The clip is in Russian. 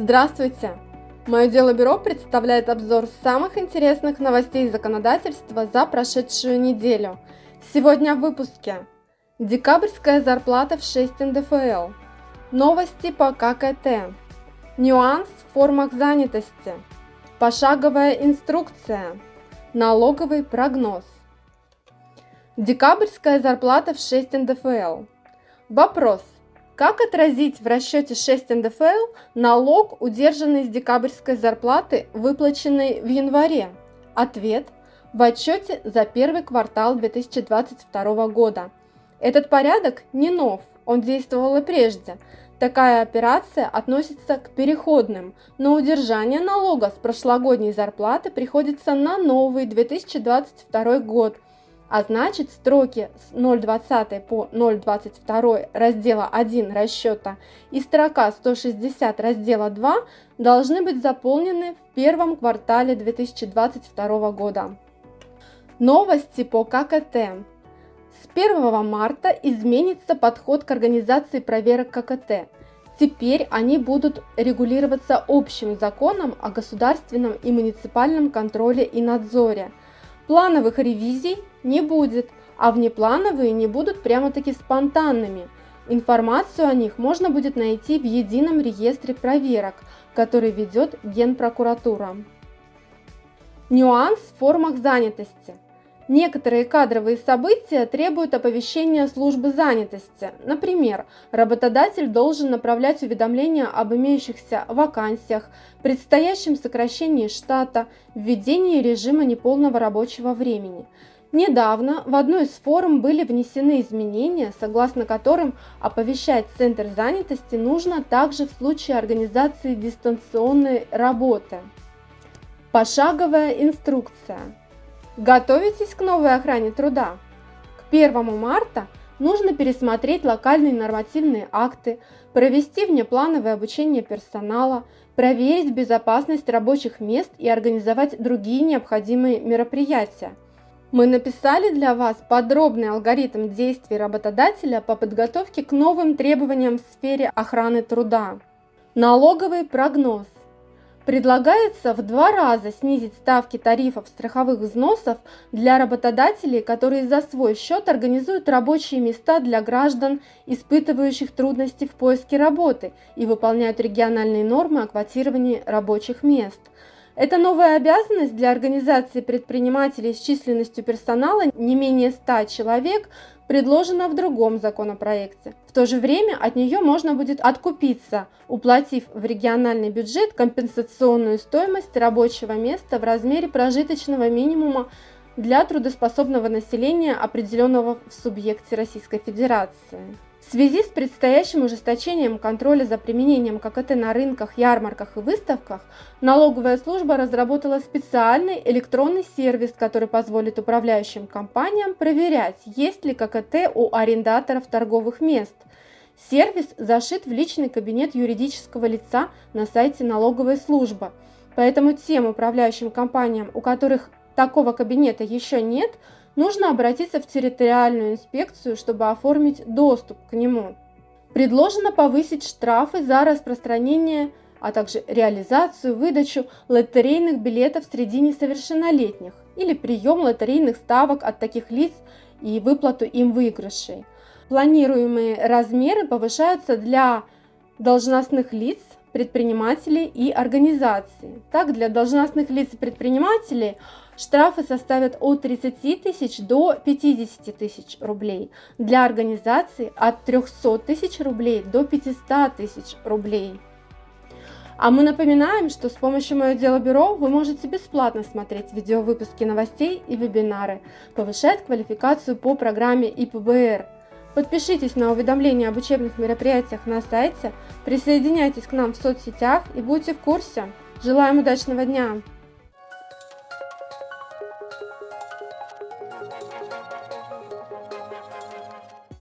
Здравствуйте! Мое дело бюро представляет обзор самых интересных новостей законодательства за прошедшую неделю. Сегодня в выпуске. Декабрьская зарплата в 6 НДФЛ. Новости по ККТ. Нюанс в формах занятости. Пошаговая инструкция. Налоговый прогноз. Декабрьская зарплата в 6 НДФЛ. Вопрос. Как отразить в расчете 6 НДФЛ налог, удержанный с декабрьской зарплаты, выплаченный в январе? Ответ – в отчете за первый квартал 2022 года. Этот порядок не нов, он действовал и прежде. Такая операция относится к переходным, но удержание налога с прошлогодней зарплаты приходится на новый 2022 год – а значит строки с 0,20 по 0,22 раздела 1 расчета и строка 160 раздела 2 должны быть заполнены в первом квартале 2022 года. Новости по ККТ. С 1 марта изменится подход к организации проверок ККТ. Теперь они будут регулироваться общим законом о государственном и муниципальном контроле и надзоре – Плановых ревизий не будет, а внеплановые не будут прямо-таки спонтанными. Информацию о них можно будет найти в едином реестре проверок, который ведет Генпрокуратура. Нюанс в формах занятости – Некоторые кадровые события требуют оповещения службы занятости. Например, работодатель должен направлять уведомления об имеющихся вакансиях, предстоящем сокращении штата, введении режима неполного рабочего времени. Недавно в одну из форм были внесены изменения, согласно которым оповещать Центр занятости нужно также в случае организации дистанционной работы. Пошаговая инструкция. Готовитесь к новой охране труда? К 1 марта нужно пересмотреть локальные нормативные акты, провести внеплановое обучение персонала, проверить безопасность рабочих мест и организовать другие необходимые мероприятия. Мы написали для вас подробный алгоритм действий работодателя по подготовке к новым требованиям в сфере охраны труда. Налоговый прогноз. Предлагается в два раза снизить ставки тарифов страховых взносов для работодателей, которые за свой счет организуют рабочие места для граждан, испытывающих трудности в поиске работы и выполняют региональные нормы о квотировании рабочих мест. Это новая обязанность для организации предпринимателей с численностью персонала не менее 100 человек предложена в другом законопроекте. В то же время от нее можно будет откупиться, уплатив в региональный бюджет компенсационную стоимость рабочего места в размере прожиточного минимума для трудоспособного населения, определенного в субъекте Российской Федерации. В связи с предстоящим ужесточением контроля за применением ККТ на рынках, ярмарках и выставках, налоговая служба разработала специальный электронный сервис, который позволит управляющим компаниям проверять, есть ли ККТ у арендаторов торговых мест. Сервис зашит в личный кабинет юридического лица на сайте налоговой службы. Поэтому тем управляющим компаниям, у которых такого кабинета еще нет, нужно обратиться в территориальную инспекцию, чтобы оформить доступ к нему. Предложено повысить штрафы за распространение, а также реализацию, выдачу лотерейных билетов среди несовершеннолетних или прием лотерейных ставок от таких лиц и выплату им выигрышей. Планируемые размеры повышаются для должностных лиц, предпринимателей и организаций. Так, для должностных лиц и предпринимателей – Штрафы составят от 30 тысяч до 50 тысяч рублей. Для организации от 300 тысяч рублей до 500 тысяч рублей. А мы напоминаем, что с помощью Мое Дело Бюро вы можете бесплатно смотреть видеовыпуски новостей и вебинары, повышать квалификацию по программе ИПБР. Подпишитесь на уведомления об учебных мероприятиях на сайте, присоединяйтесь к нам в соцсетях и будьте в курсе. Желаем удачного дня!